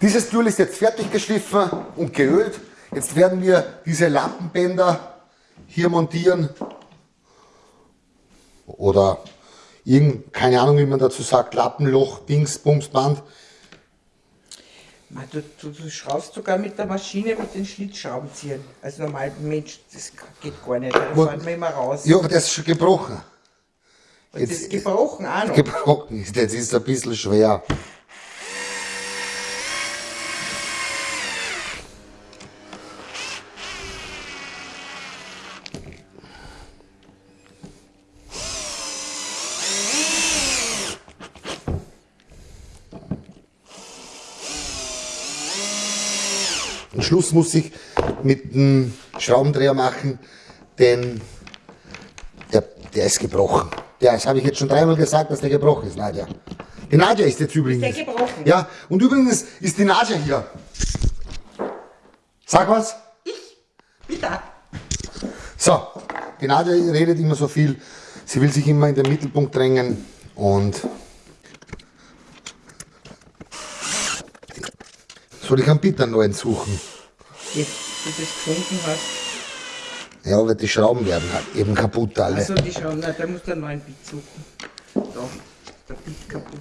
Dieses Tool ist jetzt fertig geschliffen und geölt. Jetzt werden wir diese Lampenbänder hier montieren. Oder irgend, keine Ahnung, wie man dazu sagt, Lappenloch, Dings, Bumsband. Du, du, du, schraubst sogar mit der Maschine mit den Schlitzschraubenziehern. Als normaler Mensch, das geht gar nicht. Da fahren wir immer raus. Ja, aber das ist schon gebrochen. Und jetzt, das ist gebrochen auch noch. Gebrochen ist, jetzt ist es ein bisschen schwer. Am Schluss muss ich mit dem Schraubendreher machen, denn der, der ist gebrochen. Ja, das habe ich jetzt schon dreimal gesagt, dass der gebrochen ist, Nadja. Die Nadja ist jetzt übrigens. Ist der gebrochen? Ja, und übrigens ist die Nadja hier. Sag was. Ich? Bitte. So, die Nadja redet immer so viel. Sie will sich immer in den Mittelpunkt drängen und Soll ich einen Bitter neuen suchen? Jetzt du das gefunden hast. Ja, aber die Schrauben werden halt eben kaputt alle. Also die Schrauben, nein, da musst du einen neuen Bit suchen. Da, der Bit kaputt.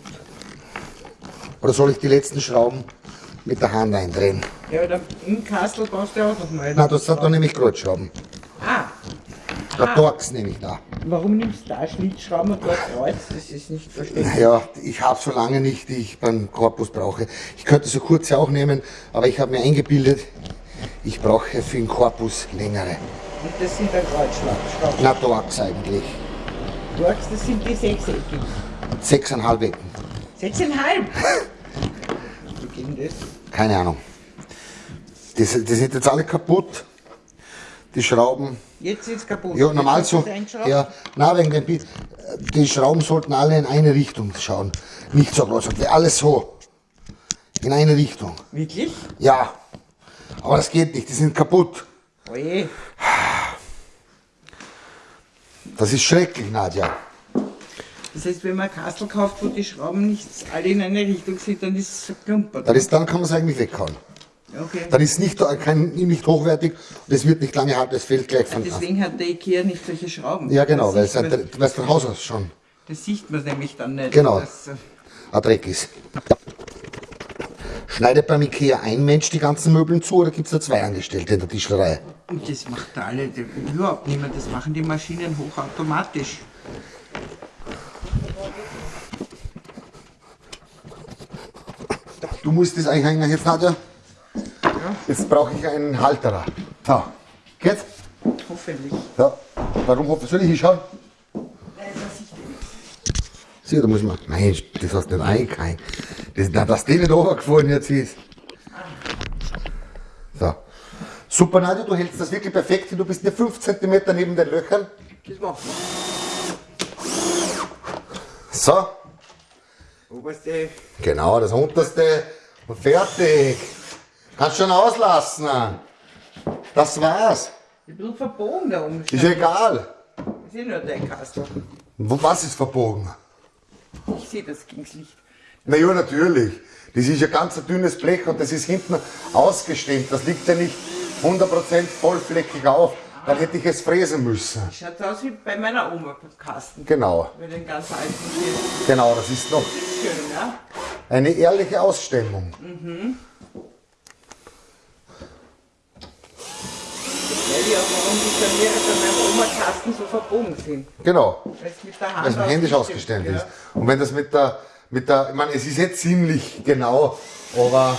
Oder soll ich die letzten Schrauben mit der Hand eindrehen? Ja, aber im Kastel brauchst du auch noch mal. Na, das hat da nämlich Kreuzschrauben. Ah, Der Torx nehme ich da. Warum nimmst du da Schlitzschrauben und dort Kreuz? Das ist nicht verständlich. Ja, ich habe so lange nicht, die ich beim Korpus brauche. Ich könnte so kurze auch nehmen, aber ich habe mir eingebildet, ich brauche für den Korpus längere. Und das sind dann Kreuzschrauben. Na, Torx eigentlich. Torx, das sind die sechseckigen. Sechseinhalb Ecken. Sechseinhalb? Wie geht denn das? Keine Ahnung. Die sind jetzt alle kaputt. Die Schrauben. Jetzt es kaputt. Ja, normal so. Ja, na, wegen dem Bi- Die Schrauben sollten alle in eine Richtung schauen. Nicht so groß. Alles so. In eine Richtung. Wirklich? Ja. Aber das geht nicht. Die sind kaputt. Oje. Das ist schrecklich, Nadja. Das heißt, wenn man ein Kastel kauft, wo die Schrauben nicht alle in eine Richtung sind, dann ist es verklumpert. Das ist, dann kann man es eigentlich weghauen. Okay. Dann ist es nicht, kein, nicht hochwertig und es wird nicht lange halten. Das fällt gleich von Deswegen hat der Ikea nicht solche Schrauben. Ja, genau, weil das es ein, es von Haus aus schon das sieht man nämlich dann nicht. Genau. Das, äh, ein Dreck ist. Schneidet beim Ikea ein Mensch die ganzen Möbeln zu oder gibt es da zwei Angestellte in der Tischlerei? und das macht da alle überhaupt niemand. Das machen die Maschinen hochautomatisch. Du musst das einhängen jetzt, Nadja. Jetzt brauche ich einen Halterer. So, geht's? hoffentlich. Ja. Warum hoffe soll ich hinschauen? Sieh, da muss man. Nein, das hast du nicht eingehängt. Das, na, dass die nicht runtergefallen jetzt ist. So. Super, Nadja, du hältst das wirklich perfekt. hin. Du bist nur 5 cm neben den Löchern. Das machen So. Oberste. Genau, das unterste. Und fertig. Kannst schon auslassen. Das war's. Ein bisschen verbogen da oben. Ist egal. Ich sehe nur dein Kastel. Wo- Was ist verbogen? Ich sehe das gegens Licht. Na ja, natürlich. Das ist ja ganz ein dünnes Blech und das ist hinten ausgestemmt. Das liegt ja nicht 100% vollflächig auf. Dann hätte ich es fräsen müssen. Schaut aus wie bei meiner Oma Kasten. Genau, Mit den ganz alten hier. genau. Das ist noch Schön, ja? eine ehrliche Ausstellung. Weil warum die Scharniere bei meinem Oma Kasten so verbogen sind. Genau, Weil es mit der Hand händisch ausgestellt ist. Und wenn das mit der, mit der, ich meine, es ist jetzt ziemlich genau, aber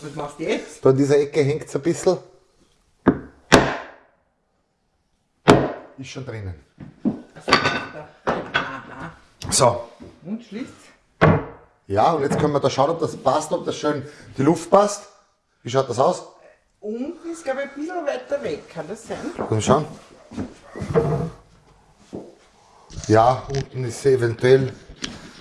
Was machst du jetzt? da in dieser Ecke hängt es ein bisschen. Ist schon drinnen. So, Und schließt. ja, und jetzt können wir da schauen, ob das passt, ob das schön die Luft passt. Wie schaut das aus? Unten ist, glaube ich, ein bisschen weiter weg. Kann das sein? Mal schauen. Ja, unten ist sie eventuell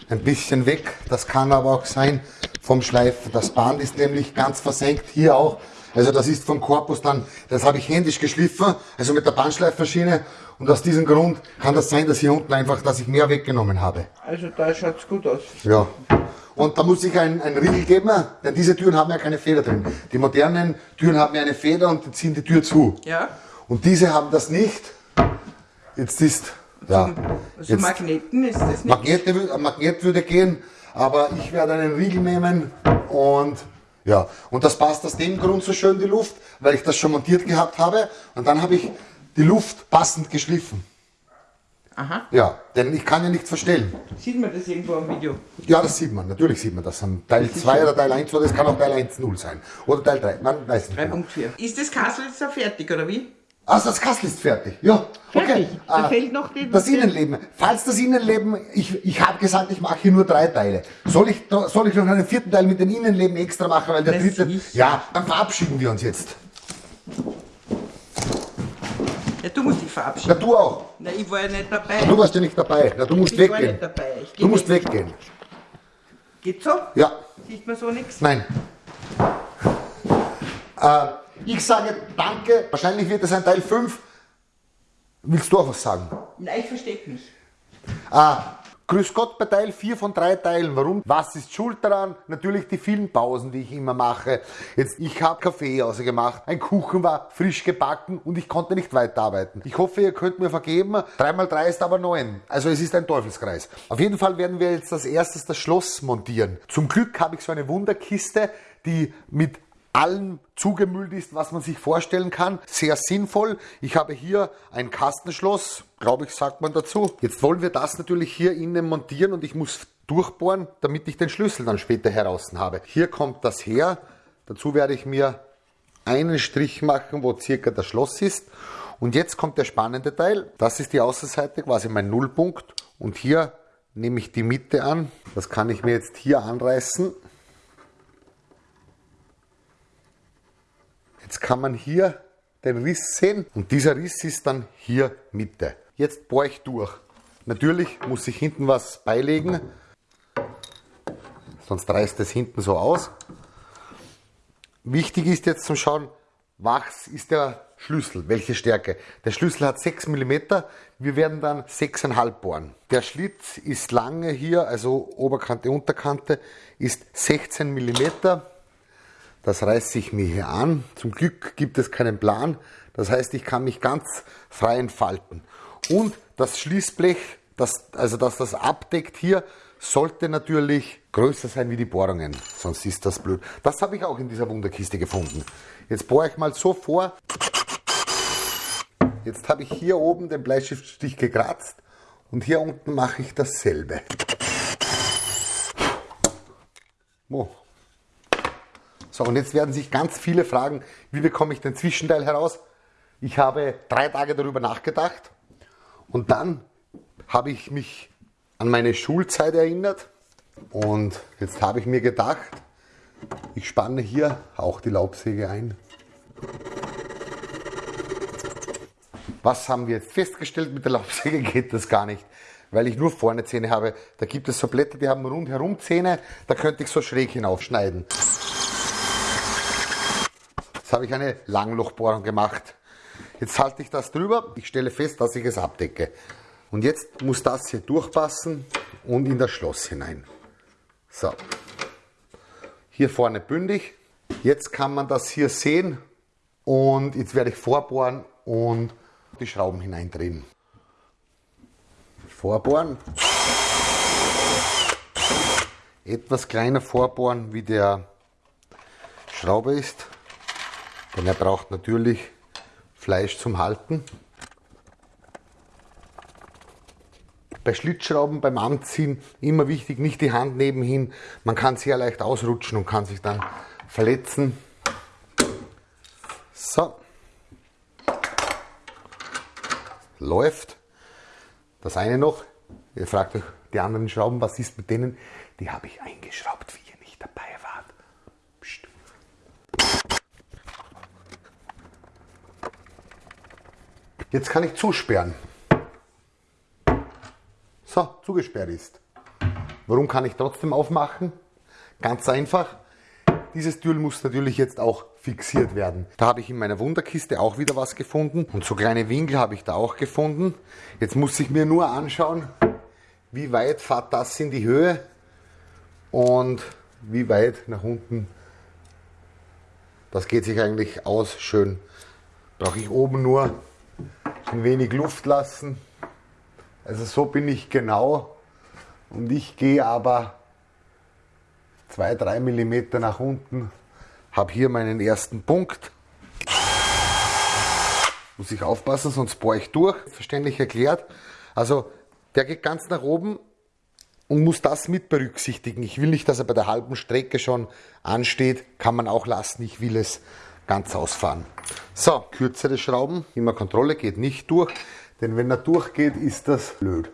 ein bisschen weg. Das kann aber auch sein vom Schleifen. Das Band ist nämlich ganz versenkt. Hier auch Also das ist vom Korpus dann, das habe ich händisch geschliffen, also mit der Bandschleifmaschine. Und aus diesem Grund kann das sein, dass hier unten einfach, dass ich mehr weggenommen habe. Also da schaut es gut aus. Ja. Und da muss ich ein, ein Riegel geben, denn diese Türen haben ja keine Feder drin. Die modernen Türen haben ja eine Feder und die ziehen die Tür zu. Ja. Und diese haben das nicht. Jetzt ist, ja. Also Jetzt, Magneten ist das nicht. Magnete, ein Magnet würde gehen, aber ich werde einen Riegel nehmen und ja, und das passt aus dem Grund so schön die Luft, weil ich das schon montiert gehabt habe und dann habe ich die Luft passend geschliffen. Aha. Ja, denn ich kann ja nichts verstellen. Sieht man das irgendwo am Video? Ja, das sieht man, natürlich sieht man das am Teil 2 oder Teil 1 oder es kann auch Teil 1.0 sein. Oder Teil 3, man weiß nicht. Genau. 3.4. Ist das Kassel jetzt da fertig, oder wie? Also das Kassel ist fertig. Ja, okay. Fertig. Da Ah, fehlt noch die- das Innenleben. Falls das Innenleben, ich, ich habe gesagt, ich mache hier nur drei Teile. Soll ich, noch- soll ich noch einen vierten Teil mit dem Innenleben extra machen, weil der Na dritte. Ja, dann verabschieden wir uns jetzt. Ja, du musst dich Na, verabschieden. du auch. Na, ich war ja nicht dabei. Du warst ja nicht dabei. Na, du musst ich war weggehen. nicht dabei. Ich Du musst nicht. weggehen. Geht so? Ja, Sieht man so nichts? nein. Äh, ich sage danke. Wahrscheinlich wird es ein Teil 5. Willst du auch was sagen? Nein, ich versteck mich. Ah, grüß Gott bei Teil 4 von drei Teilen. Warum? Was ist schuld daran? Natürlich die vielen Pausen, die ich immer mache. Jetzt, ich habe Kaffee ausgemacht, ein Kuchen war frisch gebacken und ich konnte nicht weiterarbeiten. Ich hoffe, ihr könnt mir vergeben. 3 mal 3 ist aber 9. Also es ist ein Teufelskreis. Auf jeden Fall werden wir jetzt als erstes das Schloss montieren. Zum Glück habe ich so eine Wunderkiste, die mit allem zugemüllt ist, was man sich vorstellen kann. Sehr sinnvoll. Ich habe hier ein Kastenschloss, glaube ich, sagt man dazu. Jetzt wollen wir das natürlich hier innen montieren und ich muss durchbohren, damit ich den Schlüssel dann später heraus habe. Hier kommt das her. Dazu werde ich mir einen Strich machen, wo circa das Schloss ist. Und jetzt kommt der spannende Teil. Das ist die Außenseite, quasi mein Nullpunkt. Und hier nehme ich die Mitte an. Das kann ich mir jetzt hier anreißen. Jetzt kann man hier den Riss sehen und dieser Riss ist dann hier Mitte. Jetzt bohre ich durch. Natürlich muss ich hinten was beilegen, sonst reißt es hinten so aus. Wichtig ist jetzt zum Schauen, was ist der Schlüssel, welche Stärke. Der Schlüssel hat 6 mm, wir werden dann 6,5 bohren. Der Schlitz ist lange hier, also Oberkante, Unterkante, ist 16 mm. Das reiße ich mir hier an. Zum Glück gibt es keinen Plan. Das heißt, ich kann mich ganz frei entfalten. Und das Schließblech, das, also dass das abdeckt hier, sollte natürlich größer sein wie die Bohrungen. Sonst ist das blöd. Das habe ich auch in dieser Wunderkiste gefunden. Jetzt bohre ich mal so vor. Jetzt habe ich hier oben den Bleistiftstich gekratzt und hier unten mache ich dasselbe. Oh. So, und jetzt werden sich ganz viele fragen, wie bekomme ich den Zwischenteil heraus? Ich habe drei Tage darüber nachgedacht und dann habe ich mich an meine Schulzeit erinnert und jetzt habe ich mir gedacht, ich spanne hier auch die Laubsäge ein. Was haben wir jetzt festgestellt? Mit der Laubsäge geht das gar nicht, weil ich nur vorne Zähne habe. Da gibt es so Blätter, die haben rundherum Zähne, da könnte ich so schräg hinaufschneiden. Jetzt habe ich eine Langlochbohrung gemacht. Jetzt halte ich das drüber. Ich stelle fest, dass ich es abdecke. Und jetzt muss das hier durchpassen und in das Schloss hinein. So. Hier vorne bündig. Jetzt kann man das hier sehen. Und jetzt werde ich vorbohren und die Schrauben hineindrehen. Vorbohren. Etwas kleiner vorbohren, wie der Schraube ist. Denn er braucht natürlich Fleisch zum Halten. Bei Schlitzschrauben beim Anziehen immer wichtig, nicht die Hand nebenhin. Man kann sehr leicht ausrutschen und kann sich dann verletzen. So. Läuft. Das eine noch. Ihr fragt euch die anderen Schrauben, was ist mit denen? Die habe ich eingeschraubt, wie ihr nicht dabei wart. Psst. Jetzt kann ich zusperren. So, zugesperrt ist. Warum kann ich trotzdem aufmachen? Ganz einfach. Dieses Türl muss natürlich jetzt auch fixiert werden. Da habe ich in meiner Wunderkiste auch wieder was gefunden und so kleine Winkel habe ich da auch gefunden. Jetzt muss ich mir nur anschauen, wie weit fährt das in die Höhe und wie weit nach unten. Das geht sich eigentlich aus schön. Brauche ich oben nur ein wenig Luft lassen. Also so bin ich genau und ich gehe aber 2-3 mm nach unten, habe hier meinen ersten Punkt. Muss ich aufpassen, sonst bohre ich durch. Verständlich erklärt. Also der geht ganz nach oben und muss das mit berücksichtigen. Ich will nicht, dass er bei der halben Strecke schon ansteht. Kann man auch lassen. Ich will es ganz ausfahren. So, kürzere Schrauben. Immer Kontrolle geht nicht durch. Denn wenn er durchgeht, ist das blöd.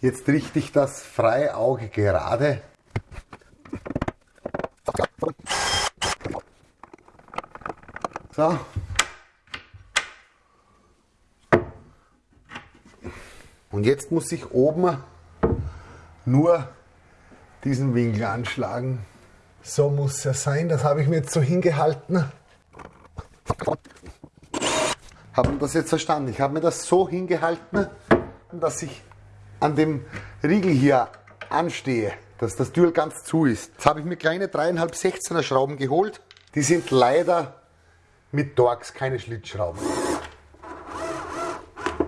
Jetzt richte ich das freie Auge gerade. So. Und jetzt muss ich oben nur diesen Winkel anschlagen. So muss er sein. Das habe ich mir jetzt so hingehalten. Haben das jetzt verstanden? Ich habe mir das so hingehalten, dass ich an dem Riegel hier anstehe, dass das Türl ganz zu ist. Jetzt habe ich mir kleine 3,5 16er Schrauben geholt. Die sind leider mit Torx, keine Schlitzschrauben.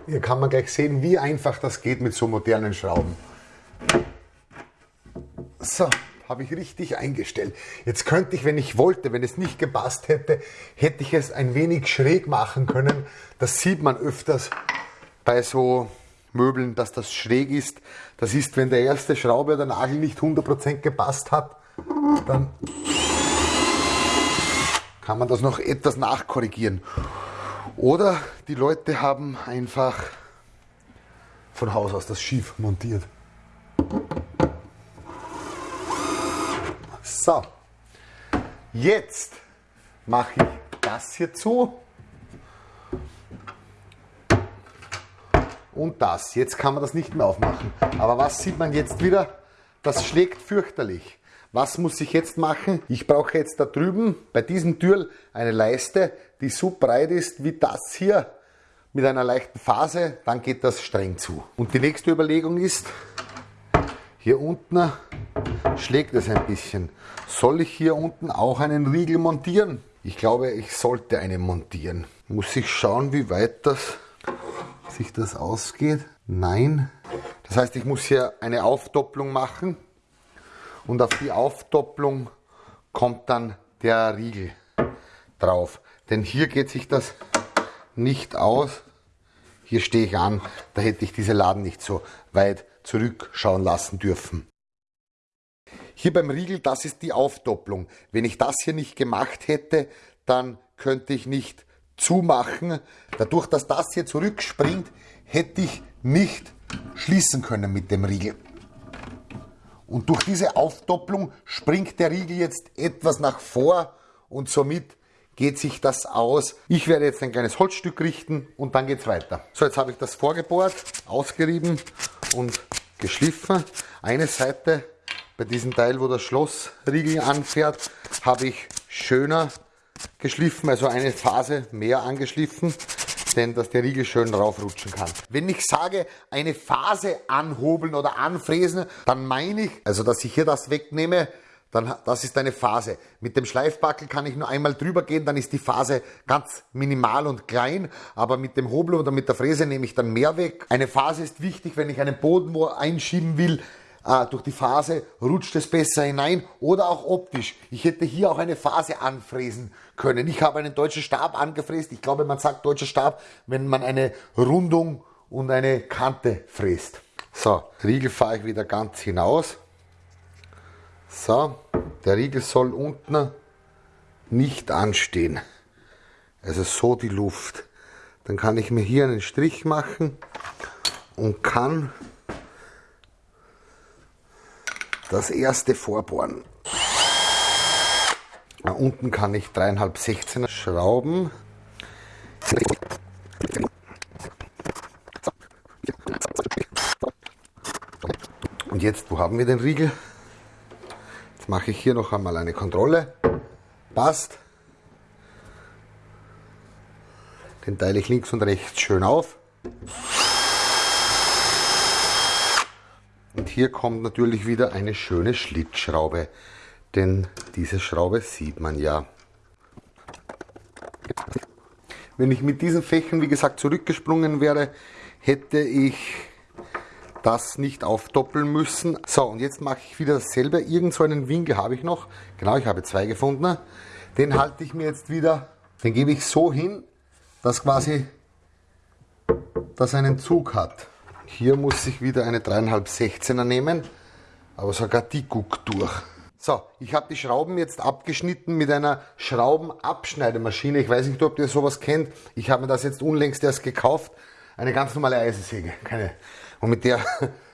Hier kann man gleich sehen, wie einfach das geht mit so modernen Schrauben. So, habe ich richtig eingestellt. Jetzt könnte ich, wenn ich wollte, wenn es nicht gepasst hätte, hätte ich es ein wenig schräg machen können. Das sieht man öfters bei so Möbeln, dass das schräg ist. Das ist, wenn der erste Schraube oder Nagel nicht 100% gepasst hat, dann kann man das noch etwas nachkorrigieren. Oder die Leute haben einfach von Haus aus das schief montiert. So, jetzt mache ich das hier zu und das. Jetzt kann man das nicht mehr aufmachen. Aber was sieht man jetzt wieder? Das schlägt fürchterlich. Was muss ich jetzt machen? Ich brauche jetzt da drüben bei diesem Türl eine Leiste, die so breit ist wie das hier mit einer leichten Phase, dann geht das streng zu. Und die nächste Überlegung ist, hier unten schlägt es ein bisschen. Soll ich hier unten auch einen Riegel montieren? Ich glaube, ich sollte einen montieren. Muss ich schauen, wie weit das sich das ausgeht? Nein. Das heißt, ich muss hier eine Aufdopplung machen und auf die Aufdopplung kommt dann der Riegel drauf. Denn hier geht sich das nicht aus. Hier stehe ich an, da hätte ich diese Laden nicht so weit zurückschauen lassen dürfen. Hier beim Riegel, das ist die Aufdopplung. Wenn ich das hier nicht gemacht hätte, dann könnte ich nicht zumachen. Dadurch, dass das hier zurückspringt, hätte ich nicht schließen können mit dem Riegel. Und durch diese Aufdopplung springt der Riegel jetzt etwas nach vor und somit geht sich das aus. Ich werde jetzt ein kleines Holzstück richten und dann geht es weiter. So, jetzt habe ich das vorgebohrt, ausgerieben und geschliffen. Eine Seite bei diesem Teil, wo das Schlossriegel anfährt, habe ich schöner geschliffen, also eine Phase mehr angeschliffen, denn dass der Riegel schön raufrutschen kann. Wenn ich sage, eine Phase anhobeln oder anfräsen, dann meine ich, also dass ich hier das wegnehme, dann das ist eine Phase. Mit dem Schleifbackel kann ich nur einmal drüber gehen, dann ist die Phase ganz minimal und klein, aber mit dem Hobel oder mit der Fräse nehme ich dann mehr weg. Eine Phase ist wichtig, wenn ich einen Boden wo einschieben will, äh, durch die Phase rutscht es besser hinein oder auch optisch. Ich hätte hier auch eine Phase anfräsen können. Ich habe einen deutschen Stab angefräst. Ich glaube, man sagt deutscher Stab, wenn man eine Rundung und eine Kante fräst. So, Riegel fahre ich wieder ganz hinaus. So, der Riegel soll unten nicht anstehen. Also so die Luft. Dann kann ich mir hier einen Strich machen und kann das erste vorbohren. Da unten kann ich 3,5 16er schrauben. Und jetzt, wo haben wir den Riegel? Jetzt mache ich hier noch einmal eine Kontrolle. Passt. Den teile ich links und rechts schön auf. Und hier kommt natürlich wieder eine schöne Schlitzschraube, denn diese Schraube sieht man ja. Wenn ich mit diesen Fächern, wie gesagt, zurückgesprungen wäre, hätte ich das nicht aufdoppeln müssen. So, und jetzt mache ich wieder dasselbe. Irgend so einen Winkel habe ich noch. Genau, ich habe zwei gefunden. Den halte ich mir jetzt wieder, den gebe ich so hin, dass quasi das einen Zug hat. Hier muss ich wieder eine 3,5 16er nehmen, aber sogar die guckt durch. So, ich habe die Schrauben jetzt abgeschnitten mit einer Schraubenabschneidemaschine. Ich weiß nicht, ob ihr sowas kennt. Ich habe mir das jetzt unlängst erst gekauft. Eine ganz normale Eisensäge. Keine. Und mit der,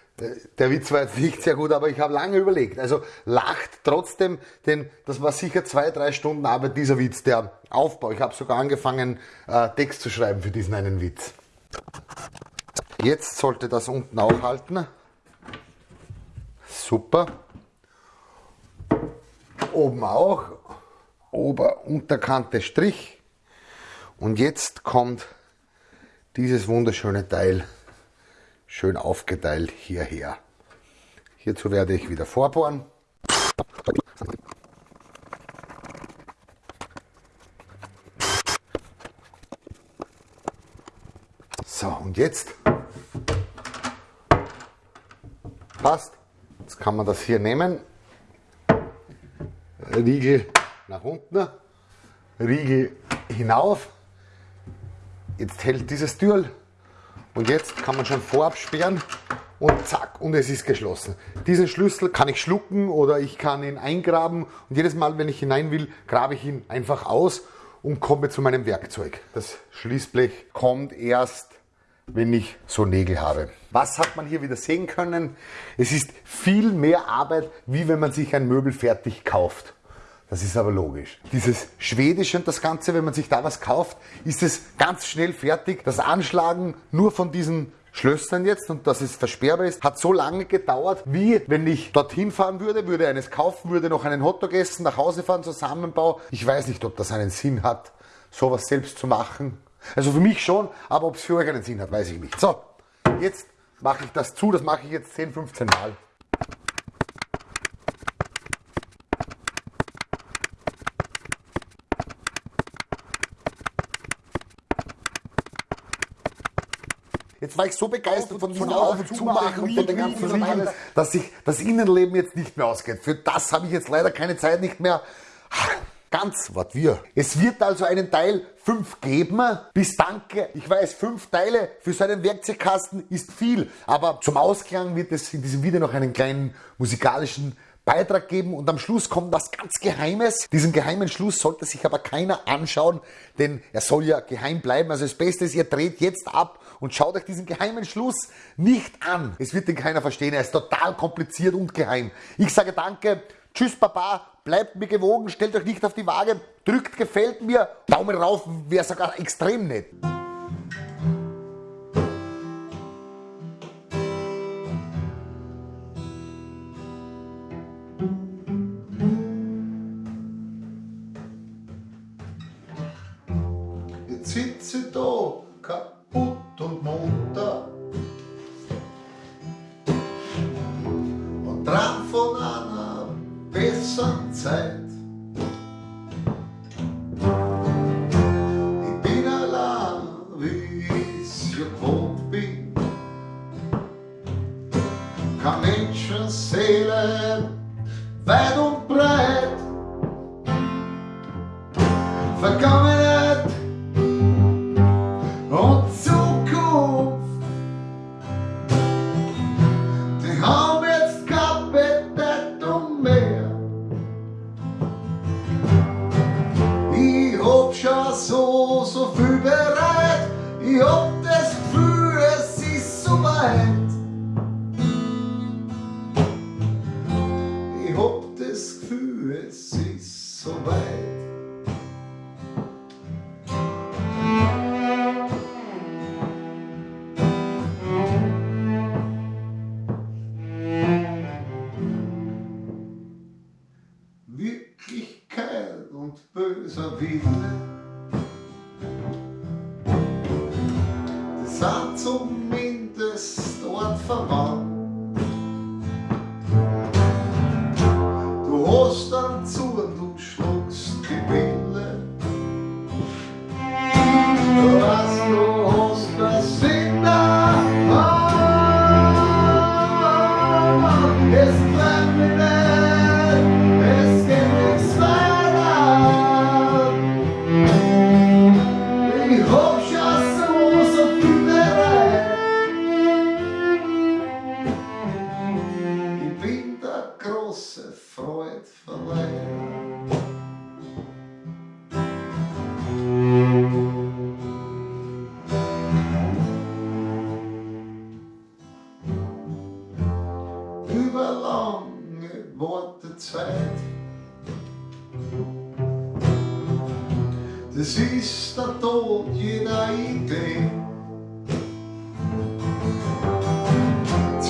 der Witz war jetzt nicht sehr gut, aber ich habe lange überlegt. Also lacht trotzdem, denn das war sicher zwei, drei Stunden Arbeit, dieser Witz, der Aufbau. Ich habe sogar angefangen, äh, Text zu schreiben für diesen einen Witz. Jetzt sollte das unten auch halten. Super. Oben auch. Ober-, Unterkante Strich. Und jetzt kommt dieses wunderschöne Teil schön aufgeteilt hierher. Hierzu werde ich wieder vorbohren. So, und jetzt passt. Jetzt kann man das hier nehmen. Riegel nach unten, Riegel hinauf. Jetzt hält dieses Türl und jetzt kann man schon vorab sperren und zack, und es ist geschlossen. Diesen Schlüssel kann ich schlucken oder ich kann ihn eingraben und jedes Mal, wenn ich hinein will, grabe ich ihn einfach aus und komme zu meinem Werkzeug. Das Schließblech kommt erst wenn ich so Nägel habe. Was hat man hier wieder sehen können? Es ist viel mehr Arbeit, wie wenn man sich ein Möbel fertig kauft. Das ist aber logisch. Dieses Schwedische und das Ganze, wenn man sich da was kauft, ist es ganz schnell fertig. Das Anschlagen nur von diesen Schlössern jetzt und dass es versperrbar ist, hat so lange gedauert, wie wenn ich dorthin fahren würde, würde eines kaufen, würde noch einen Hotdog essen, nach Hause fahren, Zusammenbau. Ich weiß nicht, ob das einen Sinn hat, sowas selbst zu machen. Also für mich schon, aber ob es für euch einen Sinn hat, weiß ich nicht. So, jetzt mache ich das zu, das mache ich jetzt 10, 15 Mal. Jetzt war ich so begeistert von diesem Auf- und Zumachen und von den ganzen Riegeln, dass sich das Innenleben jetzt nicht mehr ausgeht. Für das habe ich jetzt leider keine Zeit nicht mehr. Ganz, was wir. Es wird also einen Teil 5 geben. Bis danke. Ich weiß, 5 Teile für so einen Werkzeugkasten ist viel. Aber zum Ausklang wird es in diesem Video noch einen kleinen musikalischen Beitrag geben und am Schluss kommt was ganz Geheimes. Diesen geheimen Schluss sollte sich aber keiner anschauen, denn er soll ja geheim bleiben. Also das Beste ist, ihr dreht jetzt ab und schaut euch diesen geheimen Schluss nicht an. Es wird den keiner verstehen. Er ist total kompliziert und geheim. Ich sage danke. Tschüss, Papa. Bleibt mir gewogen. Stellt euch nicht auf die Waage. Drückt gefällt mir. Daumen rauf wäre sogar extrem nett. people.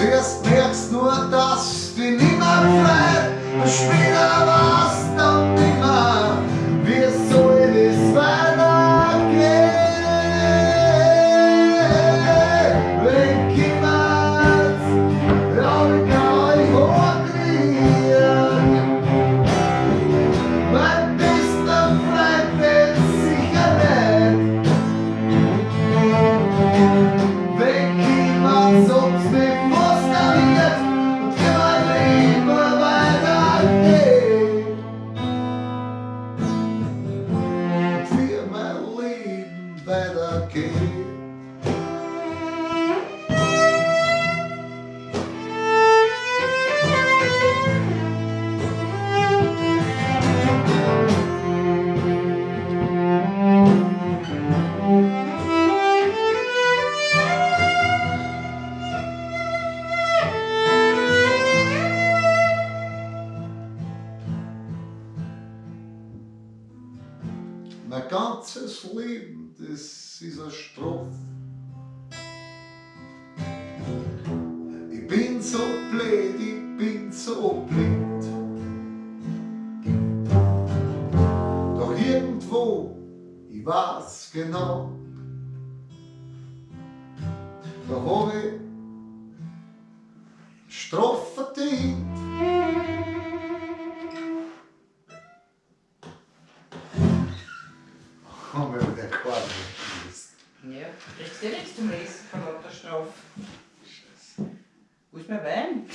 МЧС Strophe verdient. Haben wir wieder Quadro. Ja, kriegst du nichts zum Lesen von lauter Strafe. Wo ist mein Wein?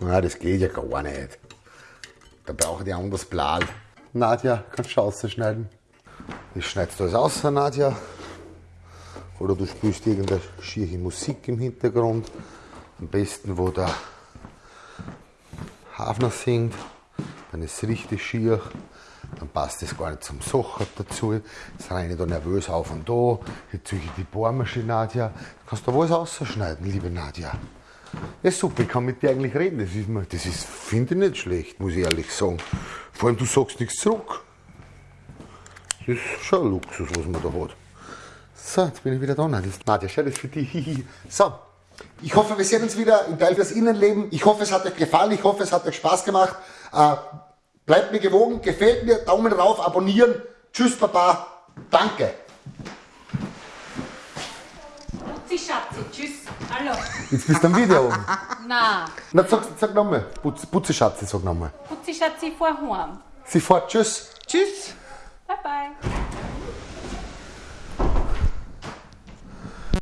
Na, das geht ja gar nicht. Da brauche ich ein anderes Blatt. Nadja, kannst du ausschneiden? Ich schneidest du alles aus, Nadja. Oder du spielst irgendeine schiere Musik im Hintergrund. Am besten, wo der Hafner singt. Dann ist es richtig schier. Dann passt das gar nicht zum Socher dazu. Jetzt reine ich da nervös auf und da. Jetzt ziehe ich die Bohrmaschine, Nadja. Kannst du alles ausschneiden, liebe Nadja. Ja, super, ich kann mit dir eigentlich reden. Das das finde ich nicht schlecht, muss ich ehrlich sagen. Vor allem, du sagst nichts zurück. Das ist schon ein Luxus, was man da hat. So, jetzt bin ich wieder da. Nadja, das ist für dich. So, ich hoffe, wir sehen uns wieder im Teil fürs Innenleben. Ich hoffe, es hat euch gefallen. Ich hoffe, es hat euch Spaß gemacht. Äh, bleibt mir gewogen, gefällt mir, Daumen rauf, abonnieren. Tschüss, Papa. Danke. Putzi Schatzi, tschüss. Hallo. Jetzt bist du am Video oben. Na, Na, sag, sag nochmal. Putz, Putze Schatzi, sag nochmal. Putzi Schatzi vorheim. Sie fährt, tschüss. Tschüss.